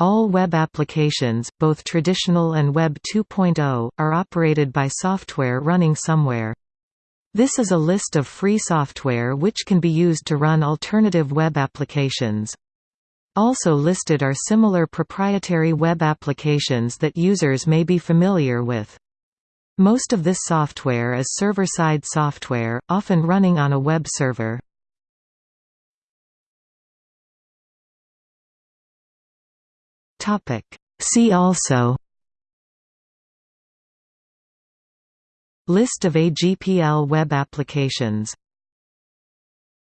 All web applications, both traditional and Web 2.0, are operated by software running somewhere. This is a list of free software which can be used to run alternative web applications. Also listed are similar proprietary web applications that users may be familiar with. Most of this software is server-side software, often running on a web server. See also List of AGPL web applications